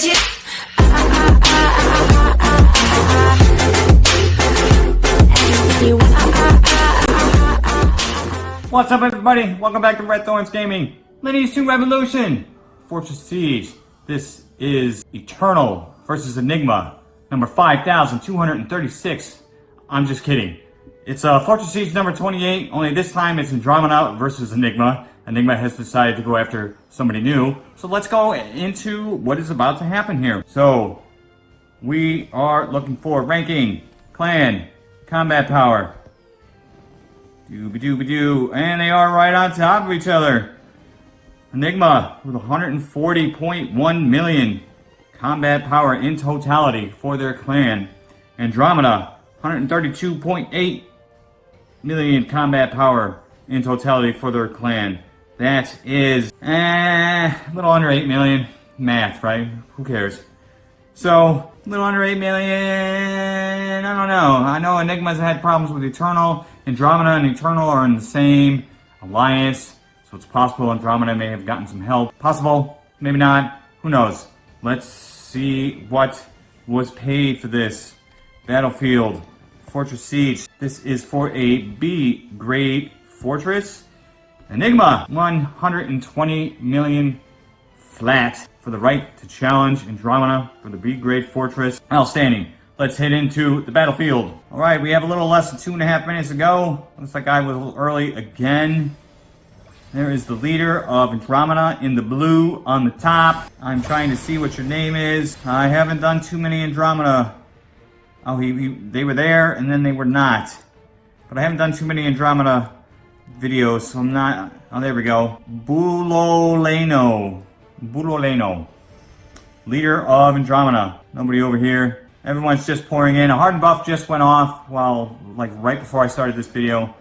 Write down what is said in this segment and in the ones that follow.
you? What's up everybody? Welcome back to Red Thorns Gaming. Lineage 2 Revolution. Fortress Siege. This is Eternal versus Enigma. Number 5236. I'm just kidding. It's uh, Fortress Siege number 28, only this time it's Andromeda versus Enigma. Enigma has decided to go after somebody new. So let's go into what is about to happen here. So, we are looking for ranking, clan, combat power, Dooby dooby doo. And they are right on top of each other. Enigma with 140.1 million combat power in totality for their clan. Andromeda, 132.8 million combat power in totality for their clan. That is eh, a little under 8 million. Math, right? Who cares? So, a little under 8 million, I don't know. I know Enigma's had problems with Eternal. Andromeda and Eternal are in the same alliance, so it's possible Andromeda may have gotten some help. Possible, maybe not, who knows. Let's see what was paid for this. Battlefield, Fortress Siege. This is for a B grade fortress. Enigma, 120 million flat for the right to challenge Andromeda for the B-grade fortress. Outstanding. Let's head into the battlefield. All right, we have a little less than two and a half minutes to go. Looks like I was a little early again. There is the leader of Andromeda in the blue on the top. I'm trying to see what your name is. I haven't done too many Andromeda. Oh, he, he they were there and then they were not. But I haven't done too many Andromeda videos, so I'm not... Oh, there we go. Buloleno. Buloleno. Leader of Andromeda. Nobody over here. Everyone's just pouring in. A hard buff just went off while, like, right before I started this video.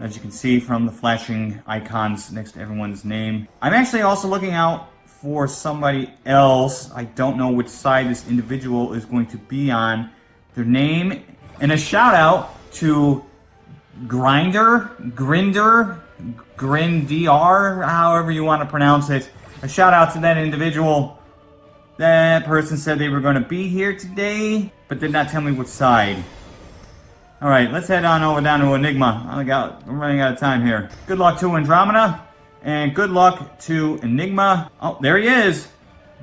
As you can see from the flashing icons next to everyone's name. I'm actually also looking out for somebody else. I don't know which side this individual is going to be on. Their name, and a shout out to Grinder, Grinder, Grindiar, however you want to pronounce it. A shout out to that individual. That person said they were going to be here today, but did not tell me which side. Alright, let's head on over down to Enigma. I got, I'm running out of time here. Good luck to Andromeda, and good luck to Enigma. Oh, there he is!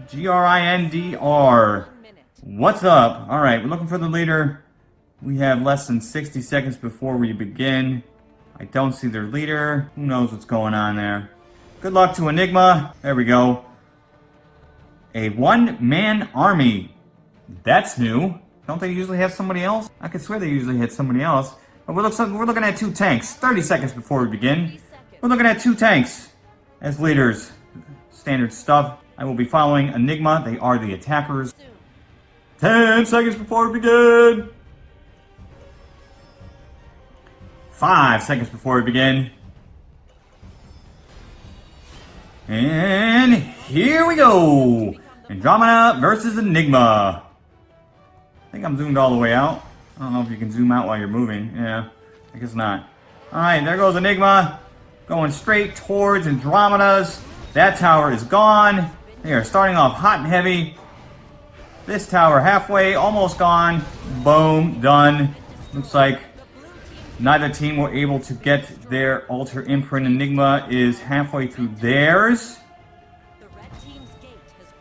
G-R-I-N-D-R. What's up? Alright, we're looking for the leader. We have less than 60 seconds before we begin. I don't see their leader. Who knows what's going on there? Good luck to Enigma. There we go. A one-man army. That's new. Don't they usually have somebody else? I could swear they usually had somebody else. But we're, we're looking at two tanks. 30 seconds before we begin. We're looking at two tanks as leaders. Standard stuff. I will be following Enigma. They are the attackers. 10 seconds before we begin. Five seconds before we begin. And here we go! Andromeda versus Enigma. I think I'm zoomed all the way out. I don't know if you can zoom out while you're moving. Yeah, I guess not. Alright, there goes Enigma. Going straight towards Andromeda's. That tower is gone. They are starting off hot and heavy. This tower halfway, almost gone. Boom, done. Looks like Neither team were able to get their Altar Imprint. Enigma is halfway through theirs.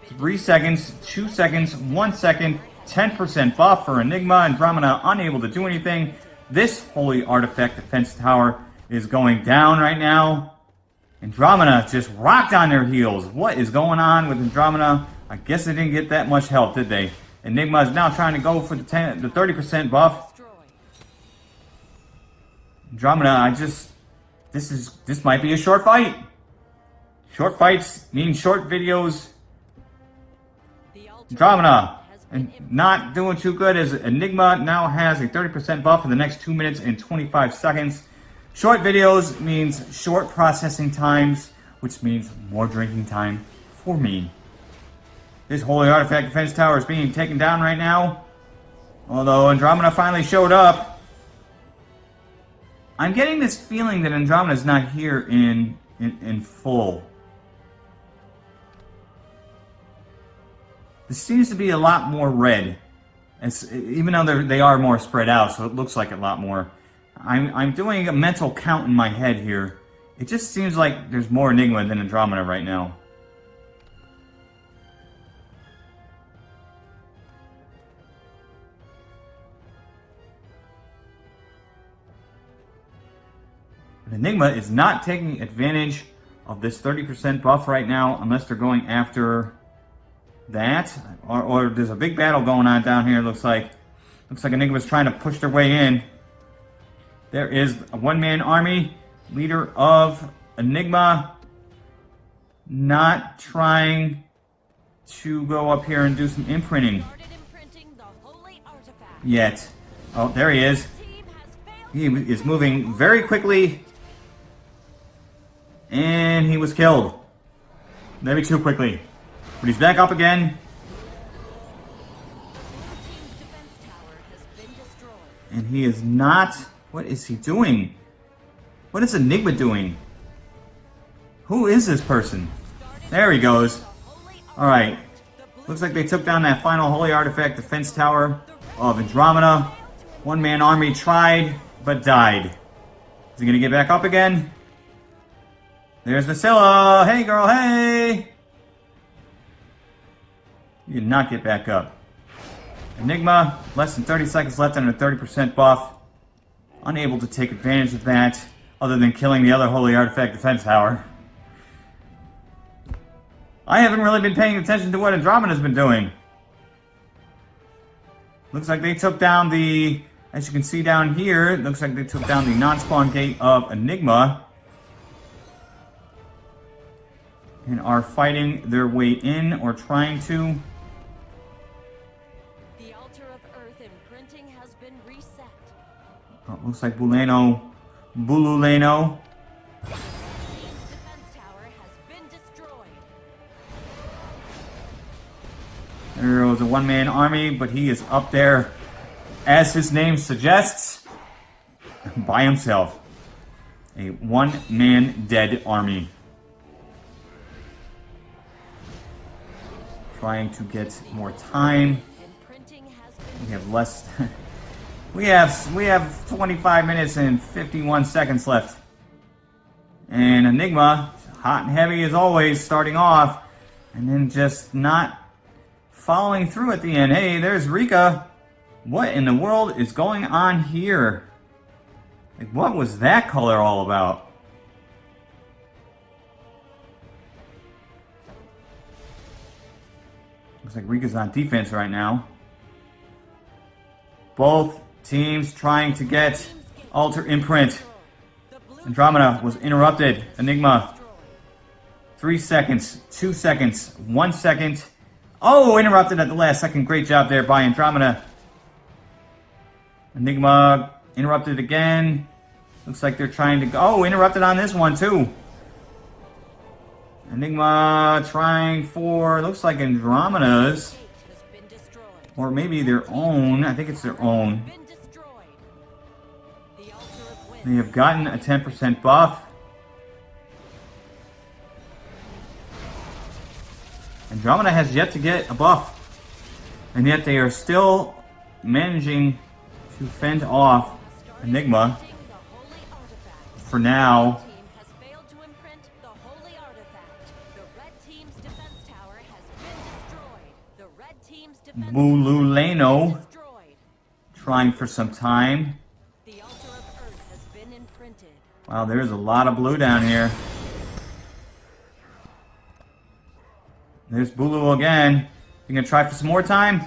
Three seconds, two seconds, one second, 10% buff for Enigma. Andromeda unable to do anything. This Holy Artifact Defense Tower is going down right now. Andromeda just rocked on their heels. What is going on with Andromeda? I guess they didn't get that much help, did they? Enigma is now trying to go for the 10, the 30% buff. Andromeda, I just, this is, this might be a short fight. Short fights mean short videos. Andromeda, and not doing too good as Enigma now has a 30% buff for the next 2 minutes and 25 seconds. Short videos means short processing times, which means more drinking time for me. This Holy Artifact Defense Tower is being taken down right now. Although Andromeda finally showed up, I'm getting this feeling that Andromeda is not here in, in, in full. This seems to be a lot more red. It's, even though they are more spread out, so it looks like a lot more. I'm, I'm doing a mental count in my head here. It just seems like there's more Enigma than Andromeda right now. Enigma is not taking advantage of this 30% buff right now unless they're going after that. Or, or there's a big battle going on down here, looks like. Looks like Enigma's trying to push their way in. There is a one-man army, leader of Enigma, not trying to go up here and do some imprinting yet. Oh, there he is. He is moving very quickly and he was killed. Maybe too quickly. But he's back up again. And he is not... What is he doing? What is Enigma doing? Who is this person? There he goes. Alright. Looks like they took down that final Holy Artifact defense tower of Andromeda. One-man army tried, but died. Is he gonna get back up again? There's Vasilla! Hey, girl, hey! You did not get back up. Enigma, less than 30 seconds left a 30% buff. Unable to take advantage of that, other than killing the other Holy Artifact Defense Tower. I haven't really been paying attention to what Andromeda's been doing. Looks like they took down the, as you can see down here, looks like they took down the non-spawn gate of Enigma. And are fighting their way in or trying to. The altar of Earth imprinting has been reset. Oh, looks like Buleno, Bululeno. There was a one-man army, but he is up there, as his name suggests, by himself. A one-man dead army. Trying to get more time. We have less... we have we have 25 minutes and 51 seconds left. And Enigma, hot and heavy as always, starting off, and then just not following through at the end. Hey, there's Rika. What in the world is going on here? Like, what was that color all about? Looks like Rika's on defense right now. Both teams trying to get altar Imprint. Andromeda was interrupted. Enigma. Three seconds. Two seconds. One second. Oh, interrupted at the last second. Great job there by Andromeda. Enigma interrupted again. Looks like they're trying to go. Oh, interrupted on this one too. Enigma trying for, looks like Andromeda's. Or maybe their own. I think it's their own. They have gotten a 10% buff. Andromeda has yet to get a buff. And yet they are still managing to fend off Enigma. For now. Bululeno trying for some time. Wow, there's a lot of blue down here. There's Bulu again. You gonna try for some more time?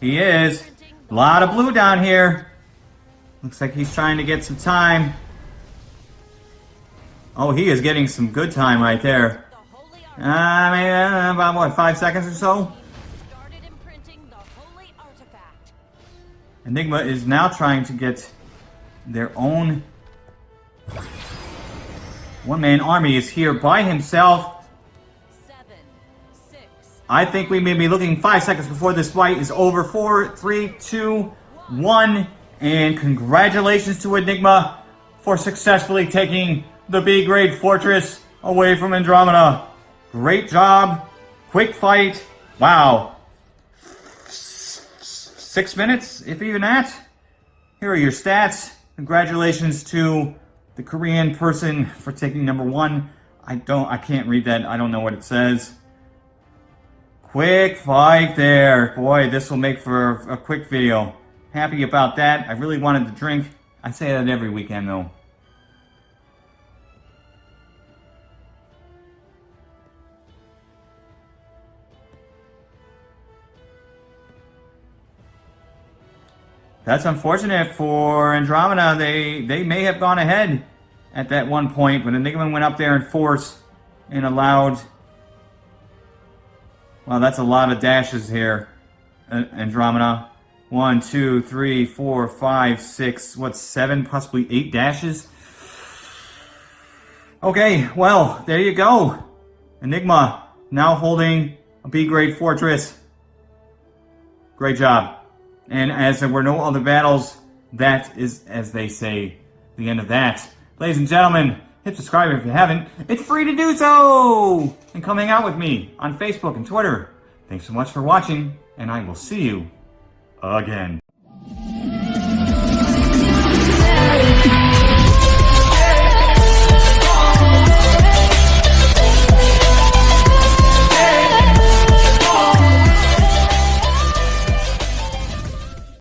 He is. A lot of blue down here. Looks like he's trying to get some time. Oh, he is getting some good time right there. Uh, maybe, uh, about what, five seconds or so? Enigma is now trying to get their own one-man army is here by himself. Seven, I think we may be looking five seconds before this fight is over. Four, three, two, one. And congratulations to Enigma for successfully taking the B-grade fortress away from Andromeda. Great job. Quick fight. Wow. Six minutes, if even that. Here are your stats. Congratulations to the Korean person for taking number one. I don't, I can't read that. I don't know what it says. Quick fight there. Boy, this will make for a quick video. Happy about that. I really wanted to drink. I say that every weekend though. That's unfortunate for Andromeda. They they may have gone ahead at that one point, but Enigma went up there in force and allowed. Well, that's a lot of dashes here, uh, Andromeda. One, two, three, four, five, six, what, seven, possibly eight dashes? Okay, well, there you go. Enigma now holding a B-grade fortress. Great job. And as there were no other battles, that is, as they say, the end of that. Ladies and gentlemen, hit subscribe if you haven't. It's free to do so! And come hang out with me on Facebook and Twitter. Thanks so much for watching, and I will see you again.